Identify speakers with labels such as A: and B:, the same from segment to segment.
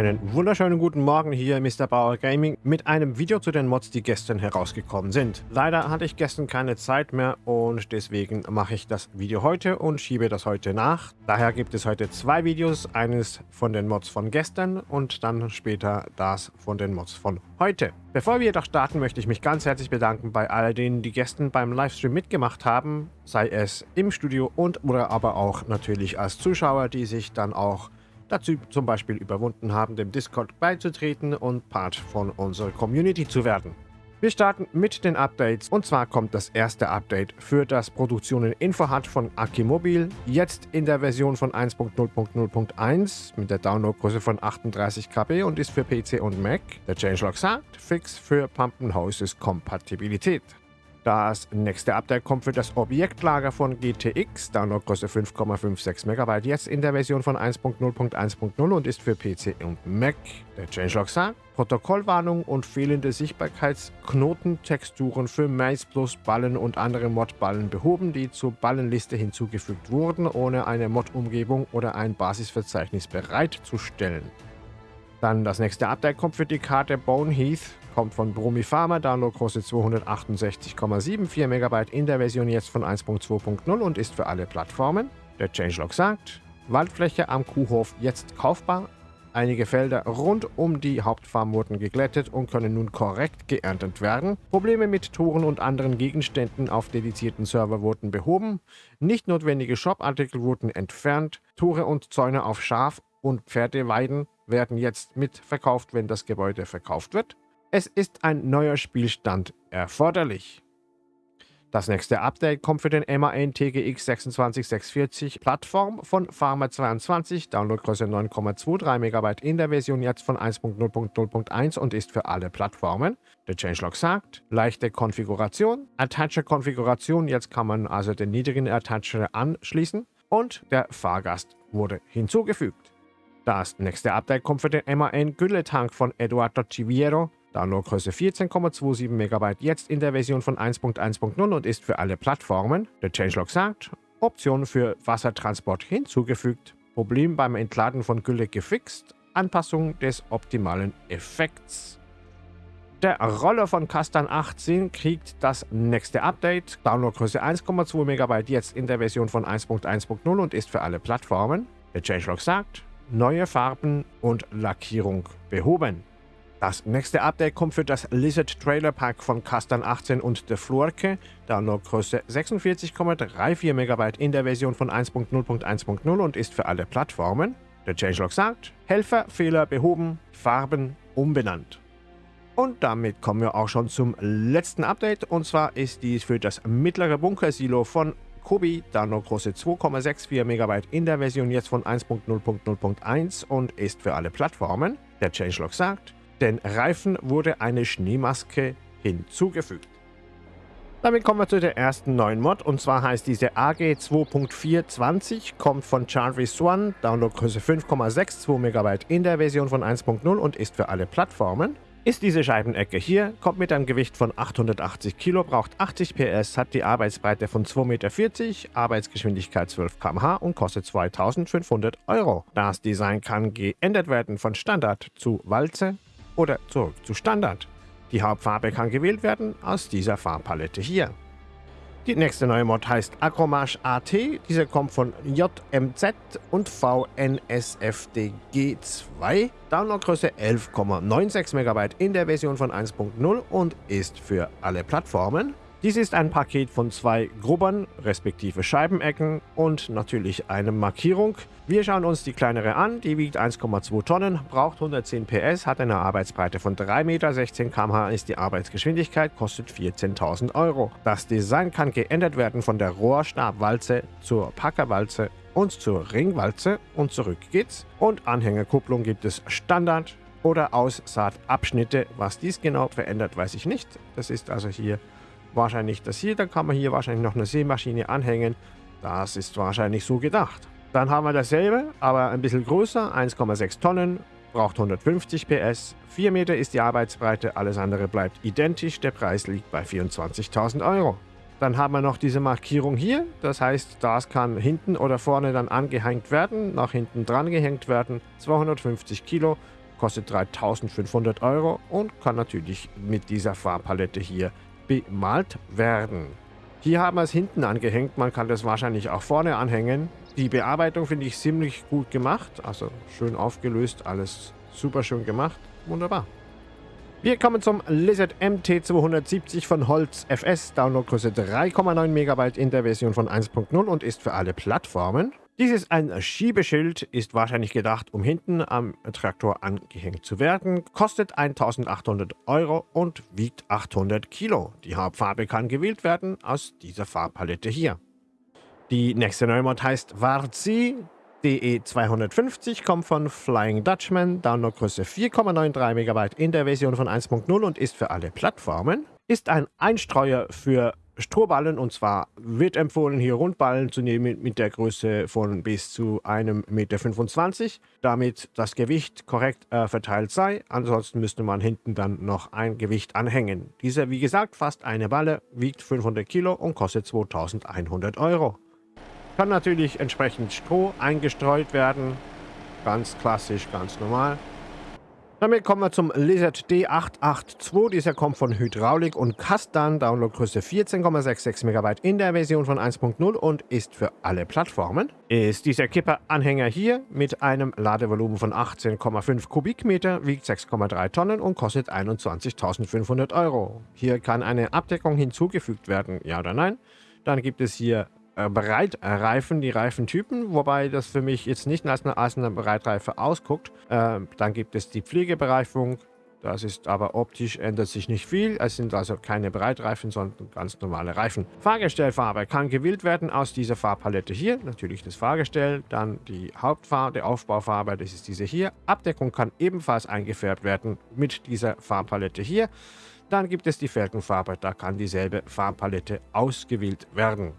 A: Einen wunderschönen guten Morgen hier Mr. Bauer Gaming mit einem Video zu den Mods, die gestern herausgekommen sind. Leider hatte ich gestern keine Zeit mehr und deswegen mache ich das Video heute und schiebe das heute nach. Daher gibt es heute zwei Videos, eines von den Mods von gestern und dann später das von den Mods von heute. Bevor wir jedoch starten, möchte ich mich ganz herzlich bedanken bei all denen, die gestern beim Livestream mitgemacht haben, sei es im Studio und oder aber auch natürlich als Zuschauer, die sich dann auch dazu zum Beispiel überwunden haben, dem Discord beizutreten und Part von unserer Community zu werden. Wir starten mit den Updates und zwar kommt das erste Update für das Produktionen InfoHut von Akimobil, jetzt in der Version von 1.0.0.1 mit der Downloadgröße von 38 KB und ist für PC und Mac. Der Changelog sagt, fix für Pumpen Houses Kompatibilität. Das nächste Update kommt für das Objektlager von GTX, Downloadgröße 5,56 MB, jetzt in der Version von 1.0.1.0 und ist für PC und Mac. Der Changelog sagt, Protokollwarnung und fehlende Sichtbarkeitsknotentexturen für Mais Plus Ballen und andere Modballen behoben, die zur Ballenliste hinzugefügt wurden, ohne eine Mod-Umgebung oder ein Basisverzeichnis bereitzustellen. Dann das nächste Update kommt für die Karte Bone Heath, kommt von Brumi Pharma, Downloadgröße 268,74 MB in der Version jetzt von 1.2.0 und ist für alle Plattformen. Der Changelog sagt, Waldfläche am Kuhhof jetzt kaufbar. Einige Felder rund um die Hauptfarm wurden geglättet und können nun korrekt geerntet werden. Probleme mit Toren und anderen Gegenständen auf dedizierten Server wurden behoben. Nicht notwendige Shop-Artikel wurden entfernt. Tore und Zäune auf Schaf- und Pferdeweiden werden jetzt mitverkauft, wenn das Gebäude verkauft wird. Es ist ein neuer Spielstand erforderlich. Das nächste Update kommt für den MAN TGX 26640 Plattform von Pharma22, Downloadgröße 9,23 MB in der Version jetzt von 1.0.0.1 und ist für alle Plattformen. Der Changelog sagt, leichte Konfiguration, Attacher-Konfiguration, jetzt kann man also den niedrigen Attacher anschließen und der Fahrgast wurde hinzugefügt. Das nächste Update kommt für den MAN Gülletank von Eduardo Civiero, Downloadgröße 14,27 MB, jetzt in der Version von 1.1.0 und ist für alle Plattformen. Der Changelog sagt, Option für Wassertransport hinzugefügt, Problem beim Entladen von Gülle gefixt, Anpassung des optimalen Effekts. Der Roller von Castan 18 kriegt das nächste Update, Downloadgröße 1,2 MB, jetzt in der Version von 1.1.0 und ist für alle Plattformen. Der Changelog sagt, neue Farben und Lackierung behoben. Das nächste Update kommt für das Lizard Trailer Pack von Castan 18 und The Flurke, Downloadgröße 46,34 MB in der Version von 1.0.1.0 und ist für alle Plattformen. Der Changelog sagt, Helfer, Fehler behoben, Farben umbenannt. Und damit kommen wir auch schon zum letzten Update und zwar ist dies für das mittlere Bunkersilo von Kobi, Downloadgröße 2,64 MB in der Version jetzt von 1.0.0.1 und ist für alle Plattformen. Der Changelog sagt, den Reifen wurde eine Schneemaske hinzugefügt. Damit kommen wir zu der ersten neuen Mod und zwar heißt diese AG 2.420, kommt von Jarvis One, Downloadgröße 5,62 MB in der Version von 1.0 und ist für alle Plattformen. Ist diese Scheibenecke hier, kommt mit einem Gewicht von 880 Kilo, braucht 80 PS, hat die Arbeitsbreite von 2,40 Meter, Arbeitsgeschwindigkeit 12 km/h und kostet 2500 Euro. Das Design kann geändert werden von Standard zu Walze, oder zurück zu Standard. Die Hauptfarbe kann gewählt werden aus dieser Farbpalette hier. Die nächste neue Mod heißt Acromage AT. Diese kommt von JMZ und VNSFDG2. Downloadgröße 11,96 MB in der Version von 1.0 und ist für alle Plattformen. Dies ist ein Paket von zwei Grubbern, respektive Scheibenecken und natürlich eine Markierung. Wir schauen uns die kleinere an, die wiegt 1,2 Tonnen, braucht 110 PS, hat eine Arbeitsbreite von 3 Meter, 16 km/h ist die Arbeitsgeschwindigkeit, kostet 14.000 Euro. Das Design kann geändert werden von der Rohrstabwalze zur Packerwalze und zur Ringwalze und zurück geht's. Und Anhängerkupplung gibt es Standard oder Aussaatabschnitte. Was dies genau verändert, weiß ich nicht. Das ist also hier wahrscheinlich das hier. Dann kann man hier wahrscheinlich noch eine Sämaschine anhängen. Das ist wahrscheinlich so gedacht. Dann haben wir dasselbe, aber ein bisschen größer, 1,6 Tonnen, braucht 150 PS, 4 Meter ist die Arbeitsbreite, alles andere bleibt identisch, der Preis liegt bei 24.000 Euro. Dann haben wir noch diese Markierung hier, das heißt, das kann hinten oder vorne dann angehängt werden, nach hinten dran gehängt werden, 250 Kilo, kostet 3500 Euro und kann natürlich mit dieser Farbpalette hier bemalt werden. Hier haben wir es hinten angehängt, man kann das wahrscheinlich auch vorne anhängen. Die Bearbeitung finde ich ziemlich gut gemacht, also schön aufgelöst, alles super schön gemacht, wunderbar. Wir kommen zum Lizard MT270 von Holz FS, Downloadgröße 3,9 MB in der Version von 1.0 und ist für alle Plattformen. Dies ist ein Schiebeschild, ist wahrscheinlich gedacht, um hinten am Traktor angehängt zu werden, kostet 1800 Euro und wiegt 800 Kilo. Die Hauptfarbe kann gewählt werden aus dieser Farbpalette hier. Die nächste Neumod heißt Varzi. DE250 kommt von Flying Dutchman, Downloadgröße 4,93 MB in der Version von 1.0 und ist für alle Plattformen. Ist ein Einstreuer für Strohballen und zwar wird empfohlen, hier Rundballen zu nehmen mit der Größe von bis zu 1,25 Meter, damit das Gewicht korrekt äh, verteilt sei. Ansonsten müsste man hinten dann noch ein Gewicht anhängen. Dieser, wie gesagt, fast eine Balle, wiegt 500 Kilo und kostet 2100 Euro. Kann natürlich entsprechend Stroh eingestreut werden. Ganz klassisch, ganz normal. Damit kommen wir zum Lizard D882. Dieser kommt von Hydraulik und Kastan. Downloadgröße 14,66 MB in der Version von 1.0 und ist für alle Plattformen. Ist dieser Kipper-Anhänger hier mit einem Ladevolumen von 18,5 Kubikmeter, wiegt 6,3 Tonnen und kostet 21.500 Euro. Hier kann eine Abdeckung hinzugefügt werden, ja oder nein. Dann gibt es hier äh, Breitreifen, die Reifentypen, wobei das für mich jetzt nicht als eine, als eine Breitreife ausguckt. Äh, dann gibt es die Pflegebereifung, das ist aber optisch ändert sich nicht viel. Es sind also keine Breitreifen, sondern ganz normale Reifen. Fahrgestellfarbe kann gewählt werden aus dieser Farbpalette hier. Natürlich das Fahrgestell, dann die Hauptfarbe, die Aufbaufarbe, das ist diese hier. Abdeckung kann ebenfalls eingefärbt werden mit dieser Farbpalette hier. Dann gibt es die Felgenfarbe, da kann dieselbe Farbpalette ausgewählt werden.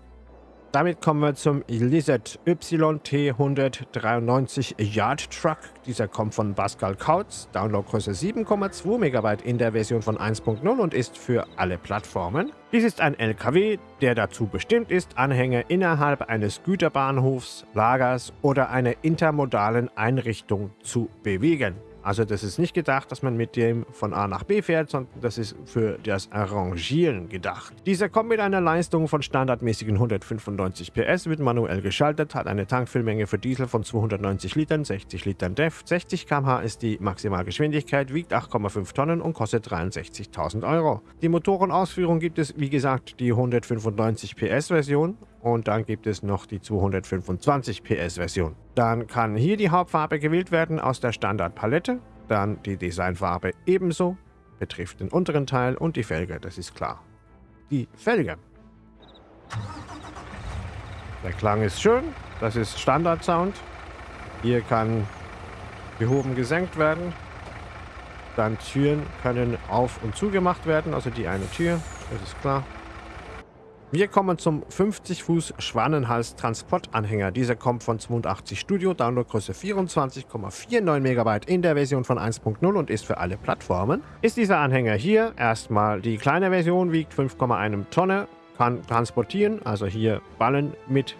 A: Damit kommen wir zum Lizard YT193 Yard Truck. Dieser kommt von Pascal Kautz, Downloadgröße 7,2 MB in der Version von 1.0 und ist für alle Plattformen. Dies ist ein LKW, der dazu bestimmt ist, Anhänger innerhalb eines Güterbahnhofs, Lagers oder einer intermodalen Einrichtung zu bewegen. Also das ist nicht gedacht, dass man mit dem von A nach B fährt, sondern das ist für das Arrangieren gedacht. Dieser kommt mit einer Leistung von standardmäßigen 195 PS, wird manuell geschaltet, hat eine Tankfüllmenge für Diesel von 290 Litern, 60 Litern DEF, 60 km/h ist die Maximalgeschwindigkeit, wiegt 8,5 Tonnen und kostet 63.000 Euro. Die Motorenausführung gibt es, wie gesagt, die 195 PS Version und dann gibt es noch die 225 PS Version. Dann kann hier die Hauptfarbe gewählt werden aus der Standardpalette, dann die Designfarbe ebenso, betrifft den unteren Teil und die Felge, das ist klar. Die Felge. Der Klang ist schön, das ist Standard-Sound. Hier kann gehoben gesenkt werden. Dann Türen können auf- und zugemacht werden, also die eine Tür, das ist klar. Wir kommen zum 50 Fuß Schwanenhals Transportanhänger. Dieser kommt von 82 Studio, Downloadgröße 24,49 MB in der Version von 1.0 und ist für alle Plattformen. Ist dieser Anhänger hier erstmal die kleine Version, wiegt 5,1 Tonne, kann transportieren, also hier Ballen mit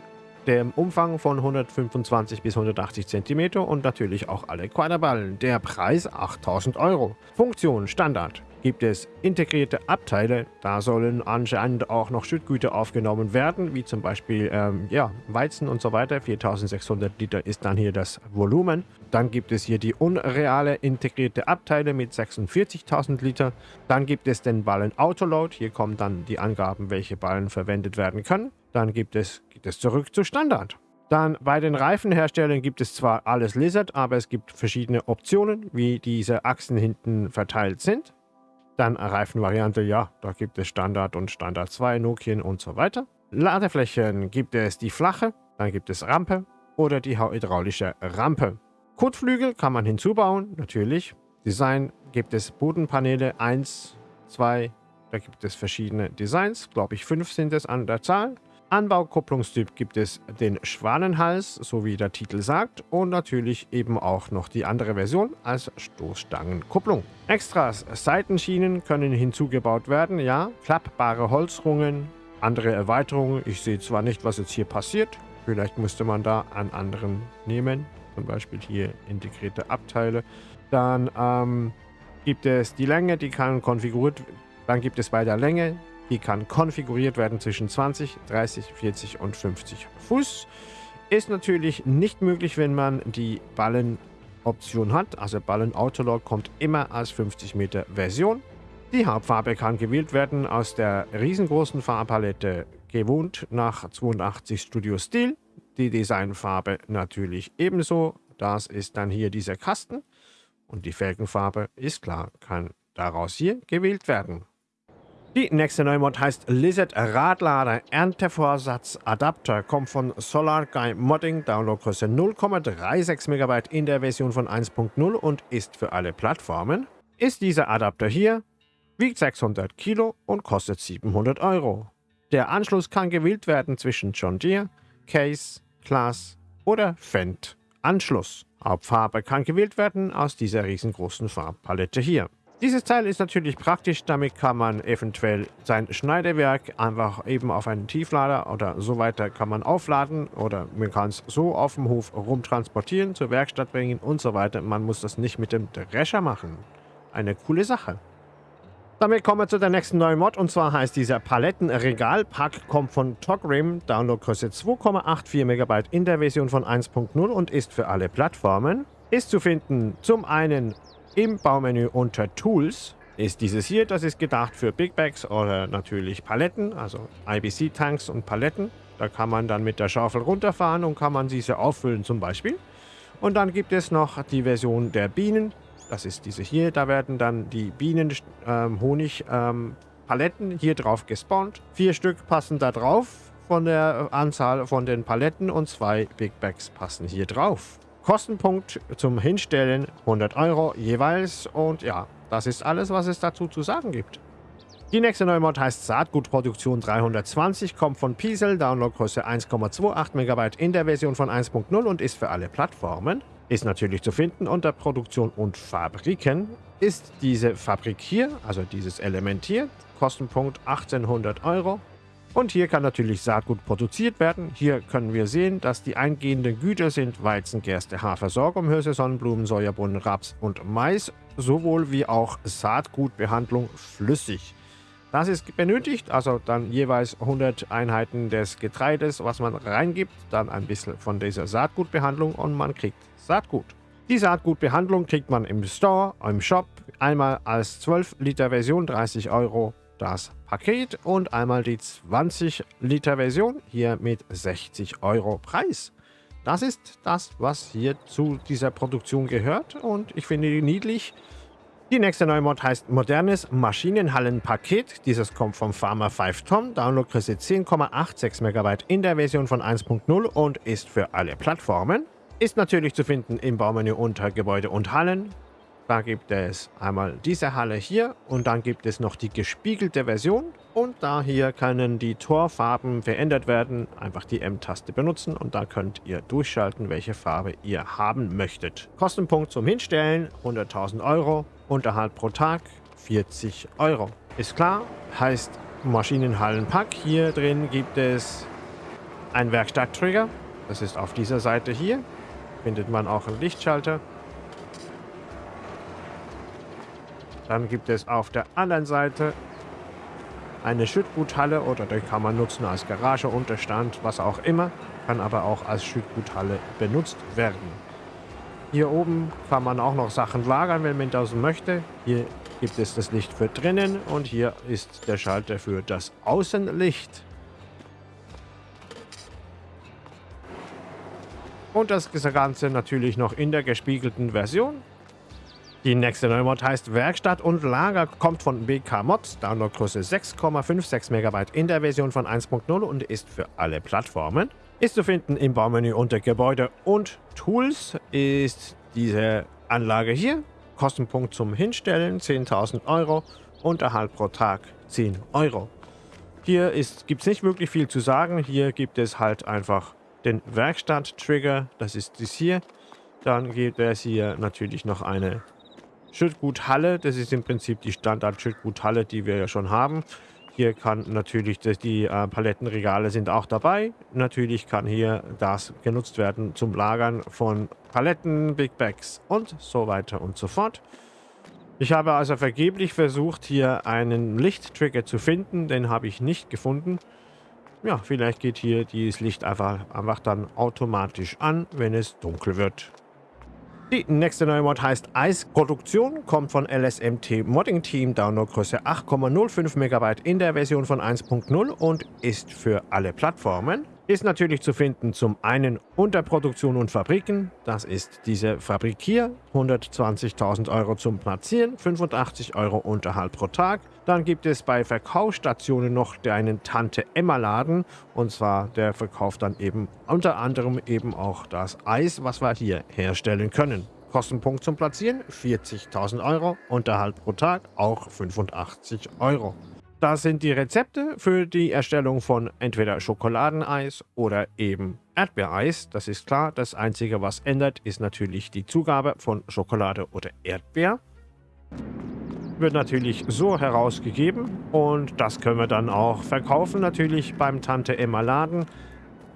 A: dem Umfang von 125 bis 180 cm und natürlich auch alle Quaderballen. Der Preis 8000 Euro. Funktion Standard. Gibt es integrierte Abteile, da sollen anscheinend auch noch Schüttgüter aufgenommen werden, wie zum Beispiel ähm, ja, Weizen und so weiter. 4600 Liter ist dann hier das Volumen. Dann gibt es hier die unreale integrierte Abteile mit 46.000 Liter. Dann gibt es den Ballen Autoload. Hier kommen dann die Angaben, welche Ballen verwendet werden können. Dann gibt es, geht es zurück zu Standard. Dann bei den Reifenherstellern gibt es zwar alles Lizard, aber es gibt verschiedene Optionen, wie diese Achsen hinten verteilt sind. Dann Reifenvariante, ja, da gibt es Standard und Standard 2, Nokian und so weiter. Ladeflächen gibt es die flache, dann gibt es Rampe oder die hydraulische Rampe. Kotflügel kann man hinzubauen, natürlich. Design gibt es Bodenpaneele 1, 2, da gibt es verschiedene Designs, glaube ich 5 sind es an der Zahl. Anbaukupplungstyp gibt es den Schwanenhals, so wie der Titel sagt, und natürlich eben auch noch die andere Version als Stoßstangenkupplung. Extras, Seitenschienen können hinzugebaut werden, ja, klappbare Holzrungen, andere Erweiterungen. Ich sehe zwar nicht, was jetzt hier passiert, vielleicht müsste man da einen anderen nehmen, zum Beispiel hier integrierte Abteile. Dann ähm, gibt es die Länge, die kann konfiguriert Dann gibt es bei der Länge, die kann konfiguriert werden zwischen 20, 30, 40 und 50 Fuß. Ist natürlich nicht möglich, wenn man die Ballenoption hat. Also Ballen Autolog kommt immer als 50 Meter Version. Die Hauptfarbe kann gewählt werden aus der riesengroßen Farbpalette gewohnt nach 82 Studio Stil. Die Designfarbe natürlich ebenso. Das ist dann hier dieser Kasten. Und die Felgenfarbe ist klar, kann daraus hier gewählt werden. Die nächste Neumod heißt Lizard Radlader Erntevorsatz Adapter, kommt von Solar Guy Modding, Downloadgröße 0,36 MB in der Version von 1.0 und ist für alle Plattformen. Ist dieser Adapter hier, wiegt 600 Kilo und kostet 700 Euro. Der Anschluss kann gewählt werden zwischen John Deere, Case, Class oder Fendt. Anschluss. Hauptfarbe kann gewählt werden aus dieser riesengroßen Farbpalette hier. Dieses Teil ist natürlich praktisch, damit kann man eventuell sein Schneidewerk einfach eben auf einen Tieflader oder so weiter kann man aufladen oder man kann es so auf dem Hof rumtransportieren, zur Werkstatt bringen und so weiter. Man muss das nicht mit dem Drescher machen. Eine coole Sache. Damit kommen wir zu der nächsten neuen Mod und zwar heißt dieser Palettenregalpack, kommt von Togrim, Downloadgröße 2,84 MB in der Version von 1.0 und ist für alle Plattformen. Ist zu finden zum einen im Baumenü unter Tools ist dieses hier, das ist gedacht für Big Bags oder natürlich Paletten, also IBC-Tanks und Paletten. Da kann man dann mit der Schaufel runterfahren und kann man diese auffüllen zum Beispiel. Und dann gibt es noch die Version der Bienen. Das ist diese hier. Da werden dann die Bienen ähm, Honig ähm, Paletten hier drauf gespawnt. Vier Stück passen da drauf von der Anzahl von den Paletten und zwei Big Bags passen hier drauf. Kostenpunkt zum Hinstellen 100 Euro jeweils. Und ja, das ist alles, was es dazu zu sagen gibt. Die nächste neue Mod heißt Saatgutproduktion 320, kommt von Piesel, Downloadgröße 1,28 MB in der Version von 1.0 und ist für alle Plattformen. Ist natürlich zu finden unter Produktion und Fabriken. Ist diese Fabrik hier, also dieses Element hier, Kostenpunkt 1800 Euro. Und hier kann natürlich Saatgut produziert werden. Hier können wir sehen, dass die eingehenden Güter sind Weizen, Gerste, Hafer, Sorghum, Hirse, Sonnenblumen, Sojabohnen, Raps und Mais, sowohl wie auch Saatgutbehandlung flüssig. Das ist benötigt, also dann jeweils 100 Einheiten des Getreides, was man reingibt, dann ein bisschen von dieser Saatgutbehandlung und man kriegt Saatgut. Die Saatgutbehandlung kriegt man im Store, im Shop, einmal als 12 Liter Version 30 Euro das Paket und einmal die 20 Liter Version hier mit 60 Euro Preis. Das ist das, was hier zu dieser Produktion gehört und ich finde die niedlich. Die nächste neue Mod heißt Modernes Maschinenhallenpaket. Dieses kommt vom Pharma 5 Tom, Downloadgröße 10,86 MB in der Version von 1.0 und ist für alle Plattformen. Ist natürlich zu finden im Baumenü unter Gebäude und Hallen, da gibt es einmal diese Halle hier und dann gibt es noch die gespiegelte Version. Und da hier können die Torfarben verändert werden. Einfach die M-Taste benutzen und da könnt ihr durchschalten, welche Farbe ihr haben möchtet. Kostenpunkt zum Hinstellen 100.000 Euro. Unterhalt pro Tag 40 Euro. Ist klar, heißt Maschinenhallenpack. Hier drin gibt es einen Werkstatttrigger. Das ist auf dieser Seite hier. Findet man auch einen Lichtschalter. Dann gibt es auf der anderen Seite eine Schüttguthalle oder die kann man nutzen als Garage, Unterstand, was auch immer. Kann aber auch als Schüttguthalle benutzt werden. Hier oben kann man auch noch Sachen lagern, wenn man das möchte. Hier gibt es das Licht für drinnen und hier ist der Schalter für das Außenlicht. Und das Ganze natürlich noch in der gespiegelten Version. Die nächste neue Mod heißt Werkstatt und Lager, kommt von BK Mods, Downloadgröße 6,56 MB in der Version von 1.0 und ist für alle Plattformen. Ist zu finden im Baumenü unter Gebäude und Tools ist diese Anlage hier. Kostenpunkt zum Hinstellen 10.000 Euro, Unterhalt pro Tag 10 Euro. Hier gibt es nicht wirklich viel zu sagen. Hier gibt es halt einfach den Werkstatt-Trigger, das ist dies hier. Dann gibt es hier natürlich noch eine Schüttguthalle, das ist im Prinzip die Standard-Schüttguthalle, die wir ja schon haben. Hier kann natürlich, die, die äh, Palettenregale sind auch dabei. Natürlich kann hier das genutzt werden zum Lagern von Paletten, Big Bags und so weiter und so fort. Ich habe also vergeblich versucht, hier einen Lichttrigger zu finden. Den habe ich nicht gefunden. Ja, vielleicht geht hier dieses Licht einfach, einfach dann automatisch an, wenn es dunkel wird. Die nächste neue Mod heißt Eisproduktion, kommt von LSMT Modding Team, Downloadgröße 8,05 MB in der Version von 1.0 und ist für alle Plattformen. Ist natürlich zu finden zum einen unter Produktion und Fabriken, das ist diese Fabrik hier, 120.000 Euro zum Platzieren, 85 Euro Unterhalt pro Tag. Dann gibt es bei Verkaufsstationen noch einen Tante-Emma-Laden und zwar der verkauft dann eben unter anderem eben auch das Eis, was wir hier herstellen können. Kostenpunkt zum Platzieren 40.000 Euro, Unterhalt pro Tag auch 85 Euro. Das sind die Rezepte für die Erstellung von entweder Schokoladeneis oder eben Erdbeereis. Das ist klar. Das Einzige, was ändert, ist natürlich die Zugabe von Schokolade oder Erdbeer. Wird natürlich so herausgegeben und das können wir dann auch verkaufen natürlich beim Tante Emma Laden.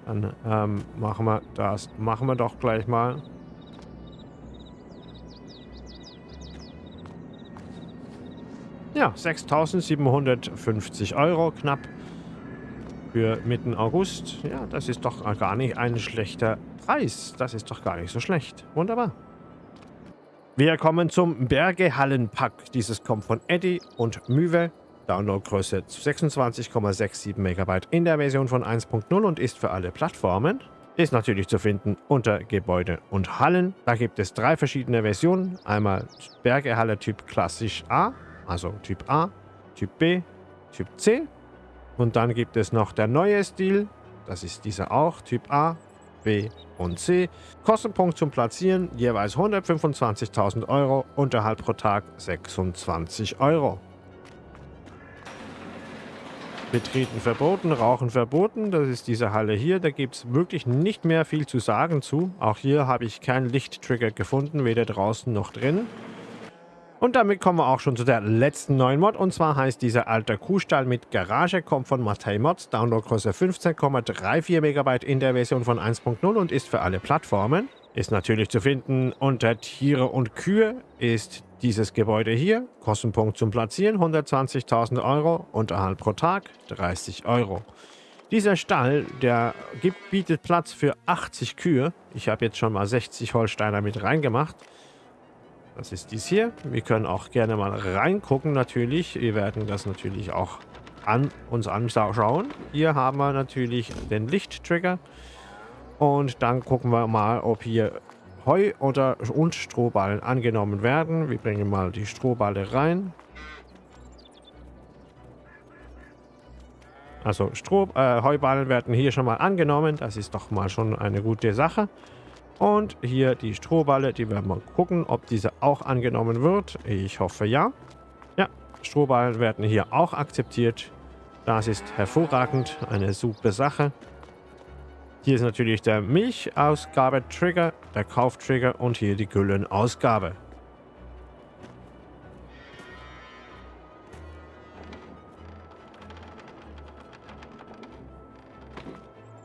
A: Dann ähm, machen wir das, machen wir doch gleich mal. Ja, 6.750 Euro knapp für Mitte August. Ja, das ist doch gar nicht ein schlechter Preis. Das ist doch gar nicht so schlecht. Wunderbar. Wir kommen zum Bergehallenpack. Dieses kommt von Eddy und Müwe. Downloadgröße 26,67 MB in der Version von 1.0 und ist für alle Plattformen. Ist natürlich zu finden unter Gebäude und Hallen. Da gibt es drei verschiedene Versionen. Einmal Bergehalle Typ Klassisch A, also Typ A, Typ B, Typ C. Und dann gibt es noch der neue Stil, das ist dieser auch, Typ A, B und C. Kostenpunkt zum Platzieren jeweils 125.000 Euro, Unterhalt pro Tag 26 Euro. Betreten verboten, Rauchen verboten. Das ist diese Halle hier. Da gibt es wirklich nicht mehr viel zu sagen zu. Auch hier habe ich keinen Lichttrigger gefunden, weder draußen noch drin. Und damit kommen wir auch schon zu der letzten neuen Mod. Und zwar heißt dieser alter Kuhstall mit Garage, kommt von Matei Mods, Downloadgröße 15,34 MB in der Version von 1.0 und ist für alle Plattformen. Ist natürlich zu finden unter Tiere und Kühe, ist dieses Gebäude hier. Kostenpunkt zum Platzieren 120.000 Euro, Unterhalt pro Tag 30 Euro. Dieser Stall, der gibt, bietet Platz für 80 Kühe. Ich habe jetzt schon mal 60 Holsteiner mit reingemacht. Das ist dies hier. Wir können auch gerne mal reingucken natürlich. Wir werden das natürlich auch an uns anschauen. Hier haben wir natürlich den Lichttrigger. Und dann gucken wir mal, ob hier Heu oder und Strohballen angenommen werden. Wir bringen mal die Strohballe rein. Also Stroh, äh, Heuballen werden hier schon mal angenommen. Das ist doch mal schon eine gute Sache. Und hier die Strohballe, die werden wir gucken, ob diese auch angenommen wird. Ich hoffe ja. Ja, Strohballen werden hier auch akzeptiert. Das ist hervorragend, eine super Sache. Hier ist natürlich der Milchausgabe-Trigger, der Kauftrigger und hier die Güllenausgabe.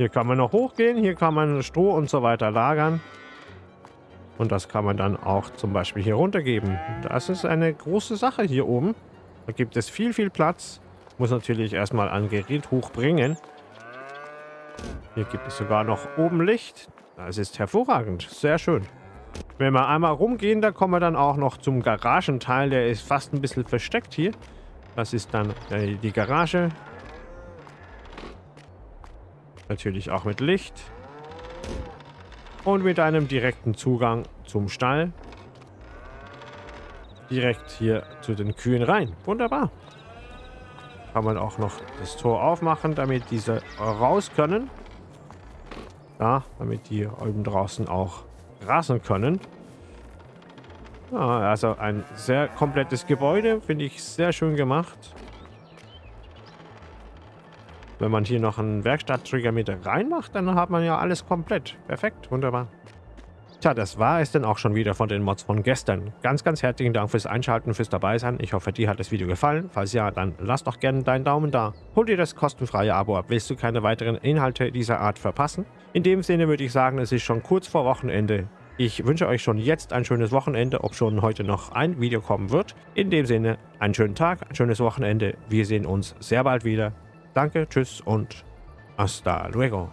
A: Hier kann man noch hochgehen, hier kann man Stroh und so weiter lagern. Und das kann man dann auch zum Beispiel hier runtergeben. Das ist eine große Sache hier oben. Da gibt es viel, viel Platz. Muss natürlich erstmal ein Gerät hochbringen. Hier gibt es sogar noch oben Licht. Das ist hervorragend. Sehr schön. Wenn wir einmal rumgehen, da kommen wir dann auch noch zum Garagenteil. Der ist fast ein bisschen versteckt hier. Das ist dann die Garage. Natürlich auch mit Licht. Und mit einem direkten Zugang zum Stall. Direkt hier zu den Kühen rein. Wunderbar. Kann man auch noch das Tor aufmachen, damit diese raus können. Ja, damit die oben draußen auch rasen können. Ja, also ein sehr komplettes Gebäude. Finde ich sehr schön gemacht. Wenn man hier noch einen Werkstatttrigger mit reinmacht, dann hat man ja alles komplett. Perfekt, wunderbar. Tja, das war es dann auch schon wieder von den Mods von gestern. Ganz, ganz herzlichen Dank fürs Einschalten, fürs dabei sein. Ich hoffe, dir hat das Video gefallen. Falls ja, dann lass doch gerne deinen Daumen da. Hol dir das kostenfreie Abo ab, willst du keine weiteren Inhalte dieser Art verpassen? In dem Sinne würde ich sagen, es ist schon kurz vor Wochenende. Ich wünsche euch schon jetzt ein schönes Wochenende, ob schon heute noch ein Video kommen wird. In dem Sinne, einen schönen Tag, ein schönes Wochenende. Wir sehen uns sehr bald wieder. Danke, tschüss und hasta luego.